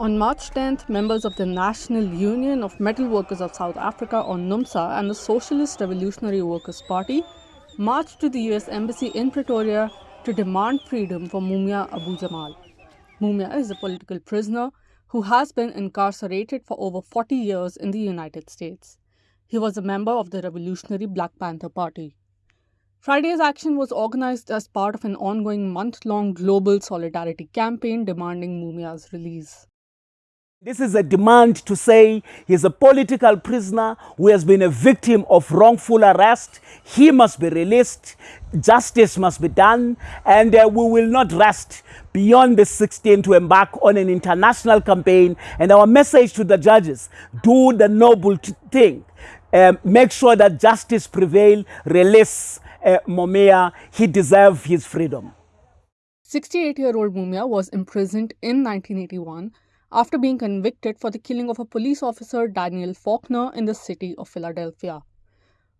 On March 10th, members of the National Union of Metal Workers of South Africa, or NUMSA, and the Socialist Revolutionary Workers' Party marched to the US Embassy in Pretoria to demand freedom for Mumia Abu Jamal. Mumia is a political prisoner who has been incarcerated for over 40 years in the United States. He was a member of the Revolutionary Black Panther Party. Friday's action was organized as part of an ongoing month long global solidarity campaign demanding Mumia's release. This is a demand to say he's a political prisoner who has been a victim of wrongful arrest. He must be released. Justice must be done. And uh, we will not rest beyond the 16th to embark on an international campaign. And our message to the judges, do the noble thing. Um, make sure that justice prevail, release uh. He deserves his freedom. 68-year-old Mumia was imprisoned in 1981 after being convicted for the killing of a police officer Daniel Faulkner in the city of Philadelphia.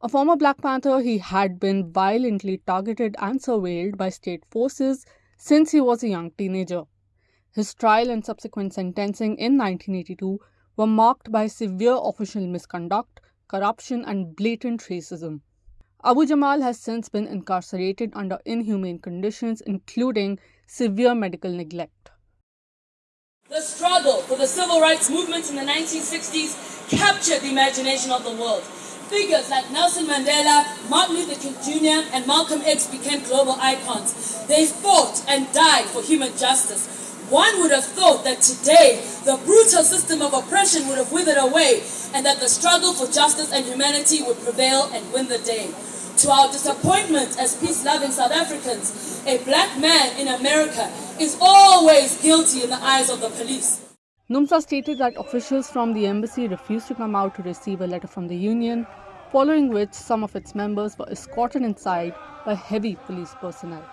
A former Black Panther, he had been violently targeted and surveilled by state forces since he was a young teenager. His trial and subsequent sentencing in 1982 were marked by severe official misconduct, corruption, and blatant racism. Abu Jamal has since been incarcerated under inhumane conditions, including severe medical neglect. The struggle for the civil rights movement in the 1960s captured the imagination of the world. Figures like Nelson Mandela, Martin Luther King Jr., and Malcolm X became global icons. They fought and died for human justice. One would have thought that today the brutal system of oppression would have withered away and that the struggle for justice and humanity would prevail and win the day. To our disappointment as peace-loving South Africans, a black man in America is always guilty in the eyes of the police. NUMSA stated that officials from the embassy refused to come out to receive a letter from the union, following which some of its members were escorted inside by heavy police personnel.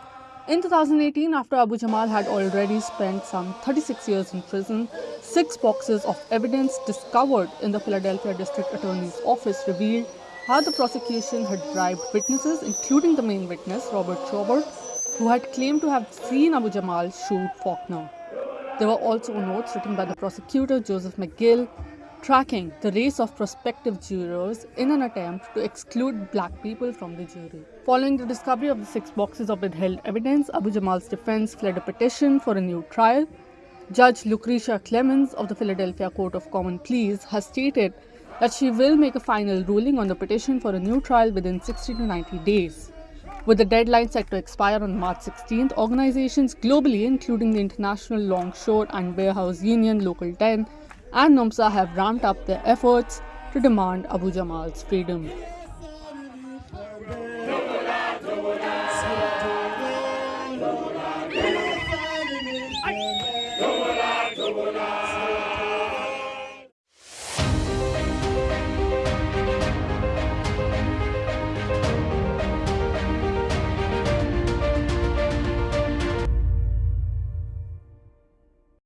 In 2018, after Abu Jamal had already spent some 36 years in prison, six boxes of evidence discovered in the Philadelphia District Attorney's Office revealed how the prosecution had bribed witnesses, including the main witness, Robert Chobert, who had claimed to have seen Abu Jamal shoot Faulkner. There were also notes written by the prosecutor, Joseph McGill, tracking the race of prospective jurors in an attempt to exclude black people from the jury. Following the discovery of the six boxes of withheld evidence, Abu Jamal's defense fled a petition for a new trial. Judge Lucretia Clemons of the Philadelphia Court of Common Pleas has stated that she will make a final ruling on the petition for a new trial within 60 to 90 days. With the deadline set to expire on March 16th, organizations globally, including the International Longshore and Warehouse Union Local 10 and NUMSA, have ramped up their efforts to demand Abu Jamal's freedom.